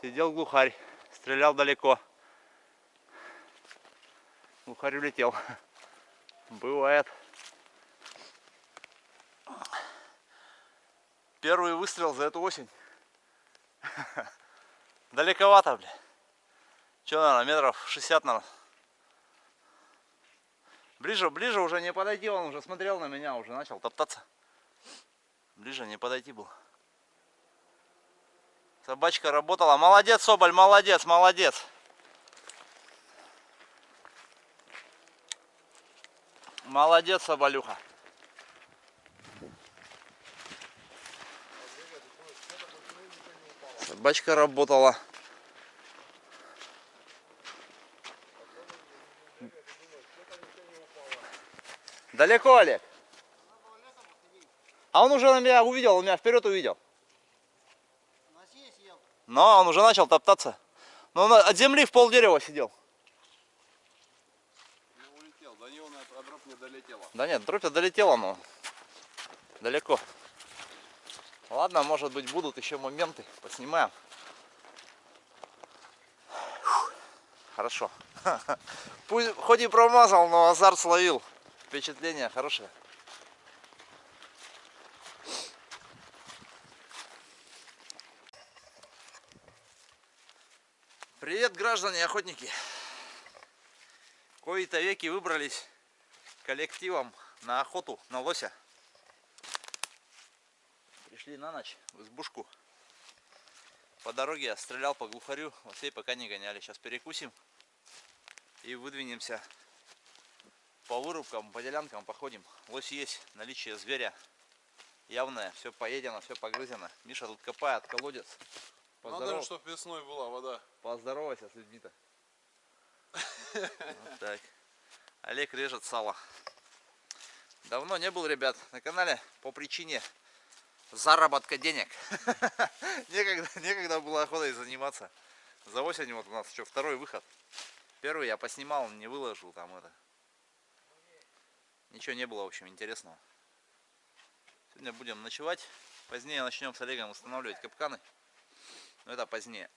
Сидел глухарь, стрелял далеко. Глухарь улетел. Бывает. Первый выстрел за эту осень. Далековато, бля. Че, наверное, метров 60, наверное. Ближе, ближе уже не подойти, он уже смотрел на меня, уже начал топтаться. Ближе не подойти был. Собачка работала. Молодец, Соболь, молодец, молодец. Молодец, Соболюха. Собачка работала. Далеко, Олег? А он уже на меня увидел, он меня вперед увидел. Но он уже начал топтаться. Но он от земли в пол дерева сидел. Улетел. До него на дробь не долетела. Да нет, дробь долетела, но далеко. Ладно, может быть будут еще моменты, поснимаем. Фух, Хорошо. Пусть хоть и промазал, но азарт словил. Впечатление хорошее. Привет, граждане охотники! Кои-то веки выбрались коллективом на охоту на лося. Пришли на ночь в избушку. По дороге я стрелял по глухарю, лосей пока не гоняли. Сейчас перекусим и выдвинемся по вырубкам, по делянкам походим. Лось есть, наличие зверя явное, все поедено, все погрызено. Миша тут копает колодец. Надо, Поздоров- чтобы весной была вода. Поздоровайся с людьми-то. Вот так. Олег режет сало. Давно не был, ребят, на канале по причине заработка денег. некогда, некогда было охотой заниматься. За осень вот у нас что, второй выход. Первый я поснимал, не выложил там это. Ничего не было, в общем, интересного. Сегодня будем ночевать. Позднее начнем с Олегом устанавливать капканы. Но это позднее.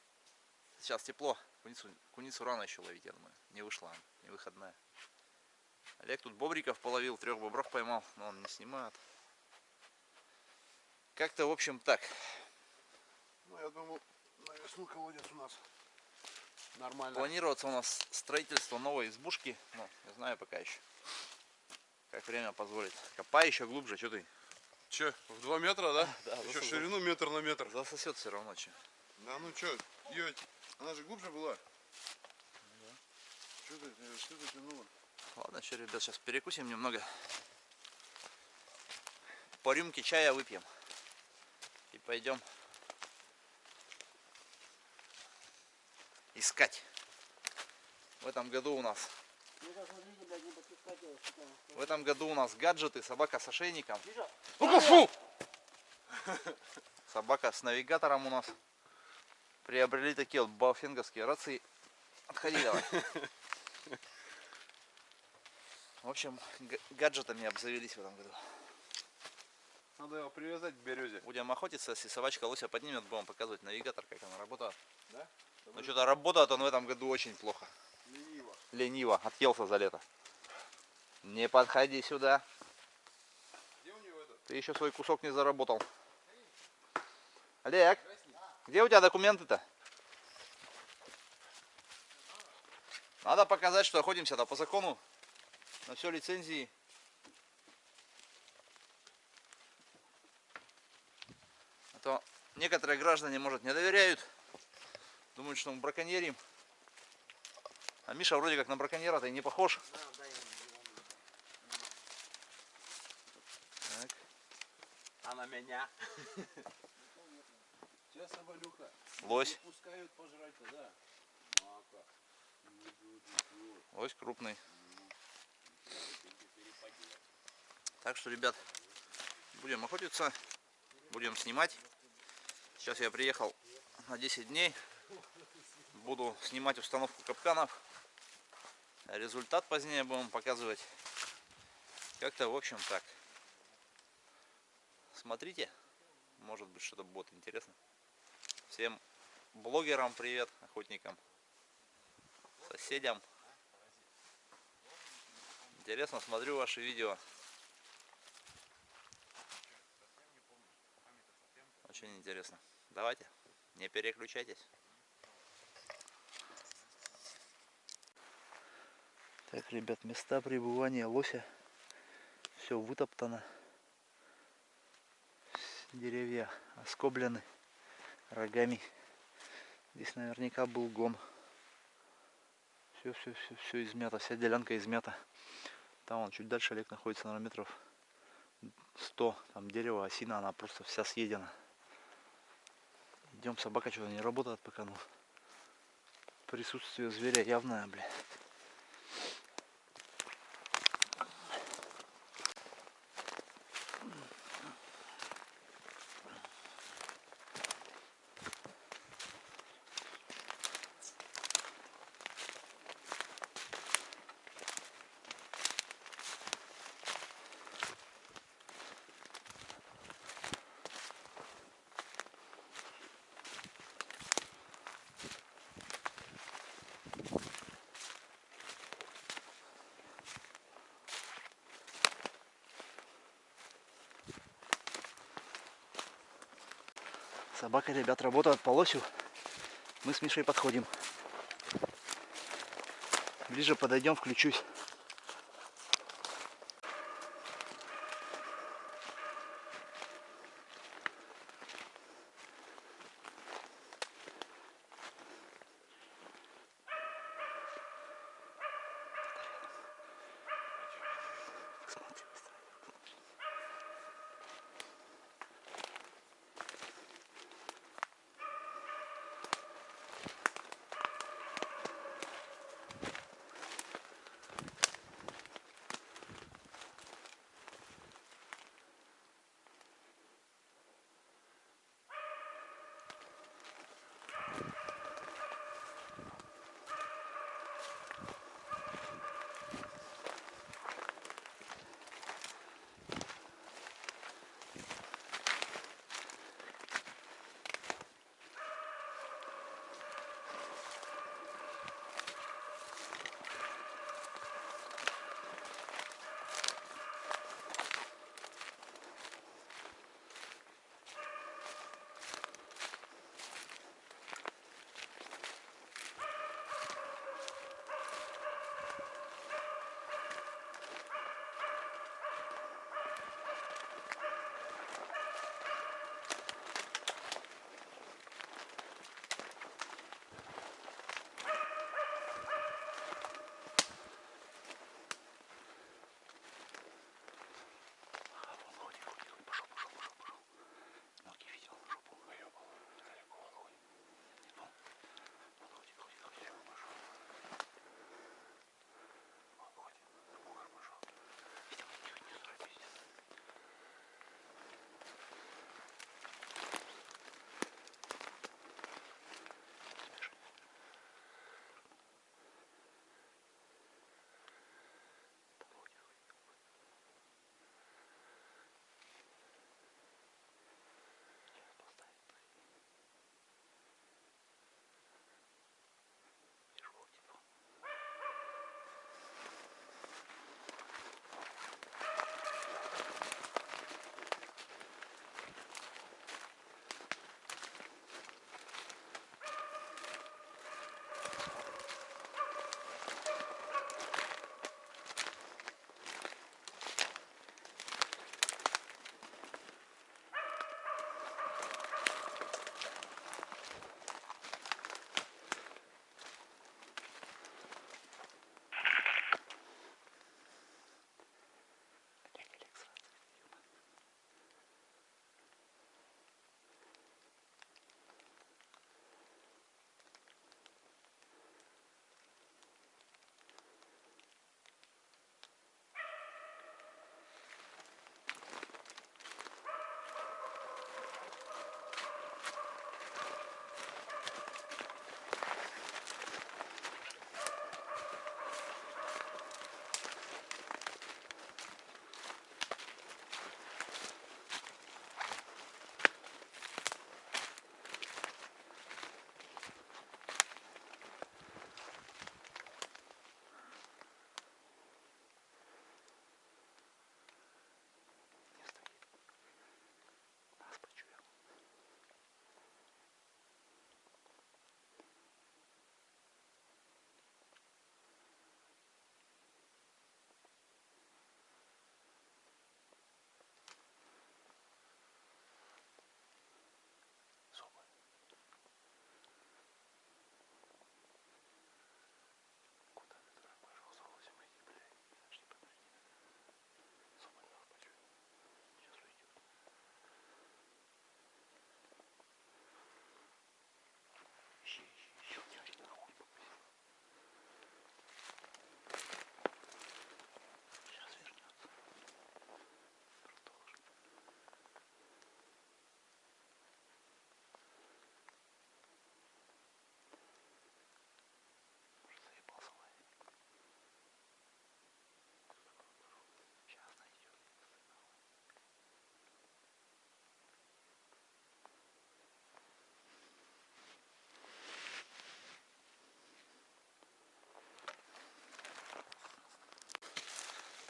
Сейчас тепло. Куницу, куницу рано еще ловить, я думаю. Не вышла не выходная. Олег тут бобриков половил, трех бобров поймал, но он не снимает. Как-то, в общем, так. Ну, я думаю, на весну колодец у нас нормально. Планируется у нас строительство новой избушки. Ну, не знаю пока еще. Как время позволит. Копай еще глубже, что ты? Че, в 2 метра, да? Да, Еще засосал. ширину метр на метр. Засосет все равно, че. Да ну че, ее, она же глубже была. Что ты, э, что ты тянула? Ладно, что, ребят, сейчас перекусим немного. По рюмке чая выпьем. И пойдем искать. В этом году у нас в этом году у нас гаджеты, собака с ошейником. Ну-ка, фу! Собака с навигатором у нас. Приобрели такие вот баофенговские рации. Отходи давай. В общем, га- гаджетами обзавелись в этом году. Надо его привязать к березе. Будем охотиться, если собачка лося поднимет, будем показывать навигатор, как она работает. Да? Но что-то работает он в этом году очень плохо. Лениво. Лениво, отъелся за лето. Не подходи сюда. Где у него это? Ты еще свой кусок не заработал. Олег, где у тебя документы-то? Надо показать, что охотимся-то по закону. На все лицензии. А то некоторые граждане, может, не доверяют. Думают, что мы браконьерим. А Миша вроде как на браконьера-то и не похож. Так. А на меня? Че, соболюха? Лось. Пускают пожрать-то, да? Мака. Лось крупный. Так что, ребят, будем охотиться, будем снимать. Сейчас я приехал на 10 дней. Буду снимать установку капканов. Результат позднее будем показывать. Как-то, в общем, так. Смотрите. Может быть, что-то будет интересно. Всем блогерам привет, охотникам, соседям. Интересно, смотрю ваши видео. Очень интересно. Давайте, не переключайтесь. Так, ребят, места пребывания лося. Все вытоптано. Деревья оскоблены рогами. Здесь наверняка был гон. Все, все, все, все измято. Вся делянка измята. Там он чуть дальше Олег находится, на метров 100. Там дерево, осина, она просто вся съедена. Идем, собака что-то не работает пока, ну. Присутствие зверя явное, блядь. Собака, ребят, работает по лосю. Мы с Мишей подходим. Ближе подойдем, включусь.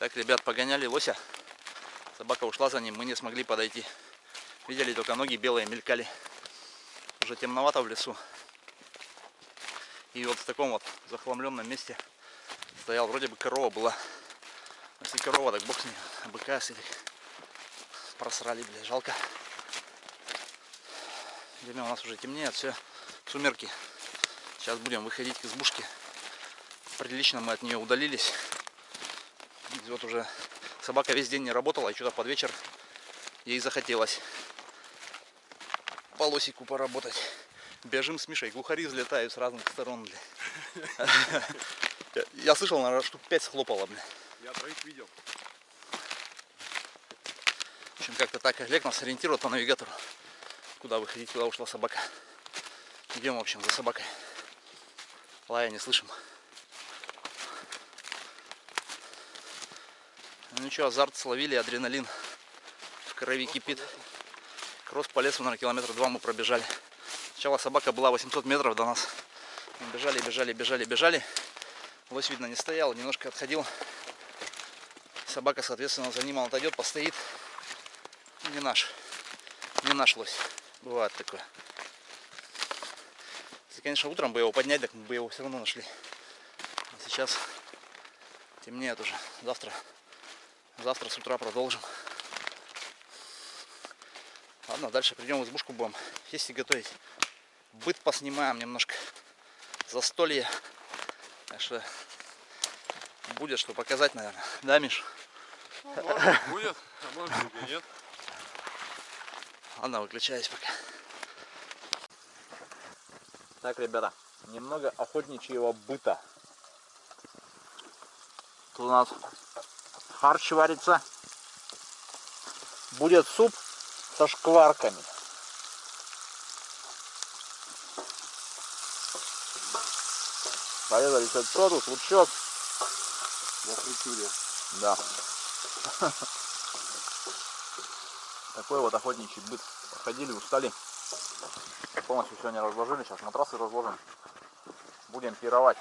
Так, ребят, погоняли лося. Собака ушла за ним, мы не смогли подойти. Видели, только ноги белые мелькали. Уже темновато в лесу. И вот в таком вот захламленном месте стоял, вроде бы корова была. Если корова, так бог с ней. А быка если просрали, бля, жалко. Время у нас уже темнеет, все, сумерки. Сейчас будем выходить к избушке. Прилично мы от нее удалились. Вот уже собака весь день не работала, и что-то под вечер ей захотелось по лосику поработать. Бежим с Мишей, глухари взлетают с разных сторон. бля. Я слышал, наверное, штук 5 схлопало, бля. Я троих видел. В общем, как-то так Олег нас ориентирует по навигатору. Куда выходить, куда ушла собака. Идем, в общем, за собакой. Лая не слышим. Ну ничего, азарт словили, адреналин в крови кипит. Кросс по лесу, наверное, километра два мы пробежали. Сначала собака была 800 метров до нас. Мы бежали, бежали, бежали, бежали. Лось, видно, не стоял, немножко отходил. Собака, соответственно, за ним он отойдет, постоит. Не наш. Не наш лось. Бывает такое. Если, конечно, утром бы его поднять, так мы бы его все равно нашли. А сейчас темнеет уже. Завтра, завтра с утра продолжим. Ладно, дальше придем в избушку будем есть и готовить. Быт поснимаем немножко. Застолье. Так что будет что показать, наверное. Да, Миш? Ну, может будет, а может и нет. Ладно, выключаюсь пока. Так, ребята, немного охотничьего быта. Тут у нас харч варится. Будет суп со шкварками. Порезали тут лучок. На фритюре. Да. Такой вот охотничий быт. Походили, устали. Полностью сегодня разложили. Сейчас матрасы разложим. Будем пировать.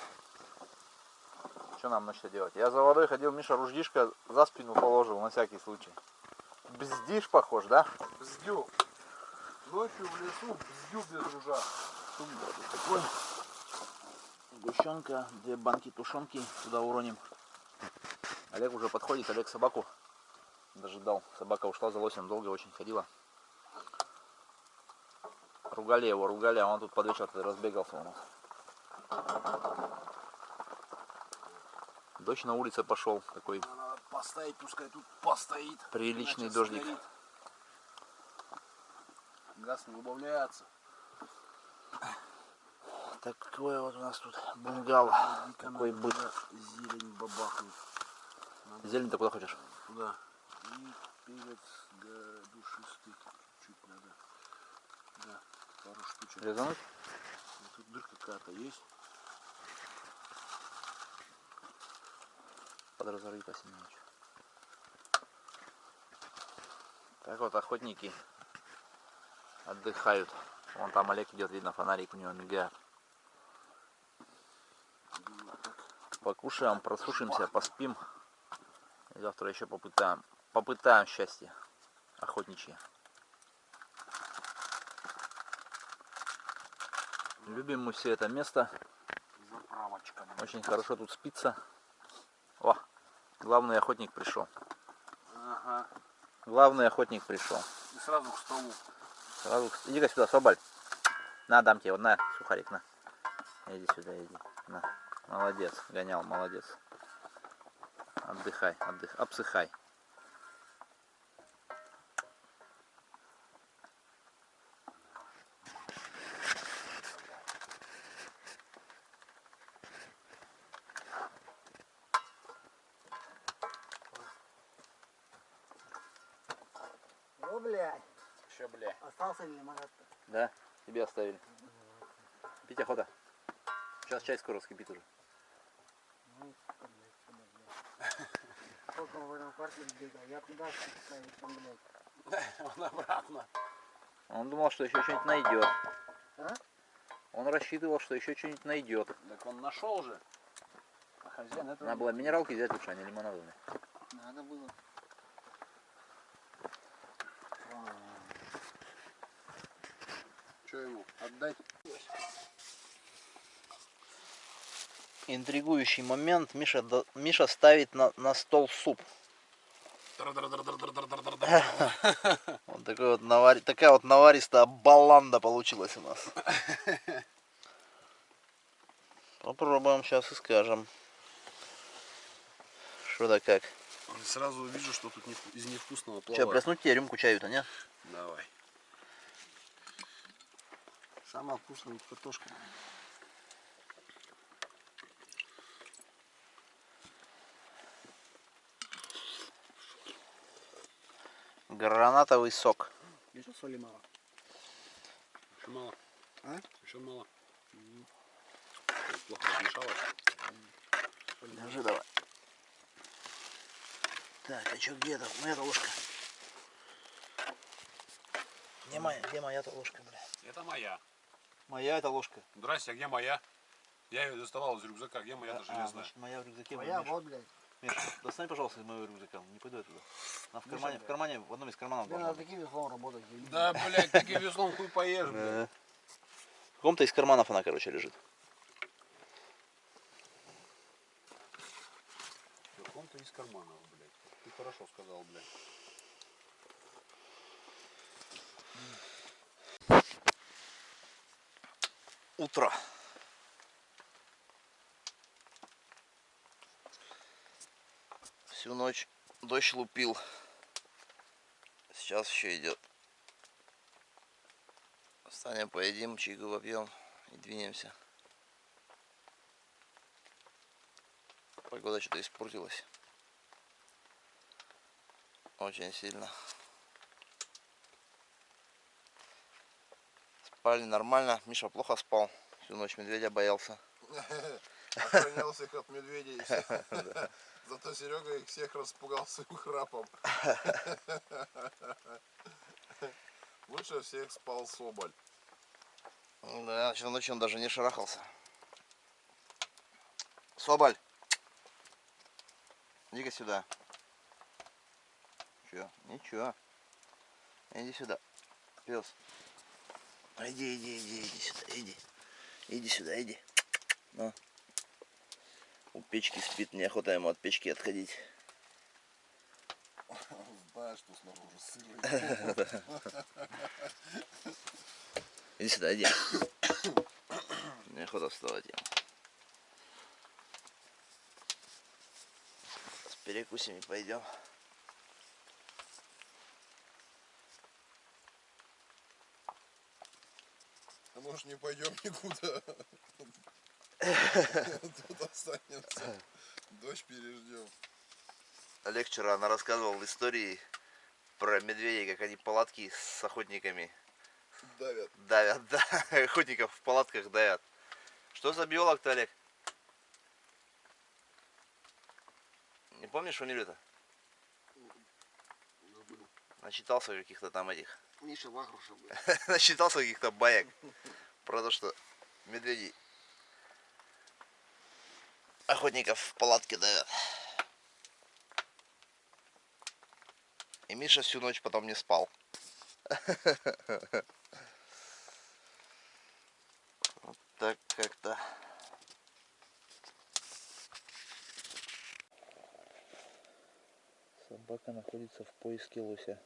Что нам значит делать? Я за водой ходил, Миша руждишко за спину положил на всякий случай. Бздишь похож, да? Бздю. Ночью в лесу бздю без ружа. Такой. Сгущенка, две банки тушенки туда уроним. Олег уже подходит, Олег собаку дожидал. Собака ушла за лосем, долго очень ходила. Ругали его, ругали, а он тут под вечер разбегался у нас. Дождь на улице пошел, такой Надо поставить, пускай тут постоит. приличный дождик. сгорит. Газ не убавляется. Такой вот у нас тут бунгало. Такой быт. Зелень бабахнет. Зелень ты куда хочешь? Туда. И перец да, душистый. Чуть надо. Да, пару штучек. Резануть? Тут дырка какая-то есть. Подразорви по Семеновичу. Так вот охотники отдыхают. Вон там Олег идет, видно, фонарик у него мигает. Покушаем, просушимся, поспим. И завтра еще попытаем, попытаем счастье охотничье. Любим мы все это место. Очень хорошо тут спится. Главный охотник пришел. Ага. Главный охотник пришел. И сразу к столу. Сразу... Иди-ка сюда, собаль. На, дам тебе, вот на, сухарик, на. Иди сюда, иди. На. Молодец, гонял, молодец. Отдыхай, отдых, обсыхай. О, блядь, Че, бля? остался лимонад-то. Да, тебе оставили. Пить охота. Сейчас чай скоро вскипит уже. Сколько он в этом бегал, я ставить, блядь. Он обратно. Он думал, что еще что-нибудь найдет. А? Он рассчитывал, что еще что-нибудь найдет. Так он нашел же. А хозяин этого Надо было минералки взять лучше, а не лимонадовые. Надо было. Что ему, отдать? Интригующий момент. Миша, до- Миша ставит на, на стол суп. Вот такой вот навари- такая вот наваристая баланда получилась у нас. Попробуем сейчас и скажем. Что да как. Сразу вижу, что тут из невкусного Че, плавает. плеснуть тебе рюмку чаю-то, не? Давай. Самая вкусная картошка. Гранатовый сок. Еще соли мало. Еще мало. А? Еще мало. Плохо размешалось. Держи давай. Так, а что где это? Моя-то ложка. Где моя, где моя-то ложка, бля? Это моя. Моя это ложка. Здрасте, а где моя? Я ее доставал из рюкзака. Где моя-то А, железная? значит, моя в рюкзаке. Миш, вот, блядь. Миш, достань, пожалуйста, из моего рюкзака. Не пойду я туда. Она в Миша, кармане, в блядь. кармане, в одном из карманов Тебе должна таким веслом работать. Да, блядь, таким веслом хуй поешь, блядь. Да. В каком-то из карманов она, короче, лежит. В каком-то из карманов, блядь. Ты хорошо сказал, блядь. Утро. Всю ночь дождь лупил. Сейчас еще идет. Встанем, поедим, чайку попьем и двинемся. Погода что-то испортилась. Очень сильно. Спали нормально. Миша плохо спал. Всю ночь медведя боялся. Охранялся их от медведей. Зато Серега их всех распугал своим храпом. Лучше всех спал Соболь. Да, ночью он даже не шарахался. Соболь! Иди-ка сюда. Чё? Ничего. Иди сюда. Пес. Иди, иди, иди, иди сюда, иди. Иди сюда, иди. Ну. У печки спит, неохота ему от печки отходить. Знаешь, что снаружи сырый. Иди сюда, иди. Неохота вставать ему. С перекусим и пойдем. Может не пойдем никуда? Тут останемся. Дождь переждем. Олег вчера она рассказывал истории про медведей, как они палатки с охотниками Давят. давят, да, охотников в палатках давят. Что за биолог-то, Олег? Не помнишь фамилию-то? Начитался каких-то там этих. Миша Вахрушев, блядь. Начитался каких-то баек про то, что медведи охотников в палатке давят. И Миша всю ночь потом не спал. Вот так как-то. Собака находится в поиске лося.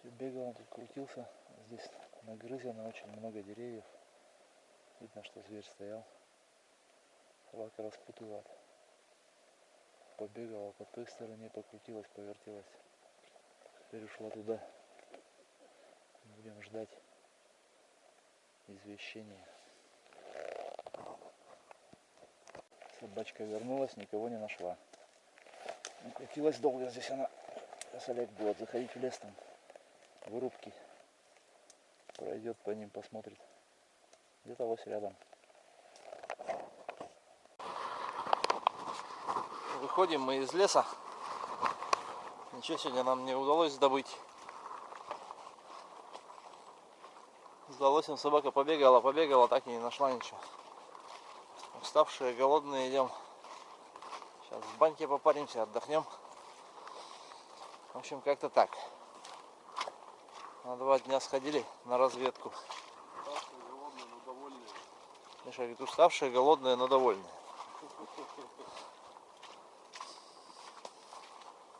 Все бегал, он тут крутился. Здесь нагрызено очень много деревьев. Видно, что зверь стоял. Собака распутывает. Побегала по той стороне, покрутилась, повертелась. Теперь ушла туда. Будем ждать извещения. Собачка вернулась, никого не нашла. Крутилась долго здесь она. Олег будет заходить в лес там вырубки. Пройдет по ним, посмотрит. Где-то лось рядом. Выходим мы из леса. Ничего сегодня нам не удалось добыть. С лосем собака побегала, побегала, так и не нашла ничего. Уставшие, голодные идем. Сейчас в баньке попаримся, отдохнем. В общем, как-то так. На два дня сходили на разведку. Уставшие, голодные, но довольные. Миша говорит, уставшие, голодные, но довольные.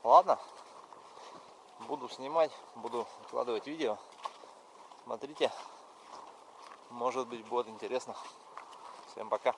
Ладно. Буду снимать, буду выкладывать видео. Смотрите. Может быть будет интересно. Всем пока.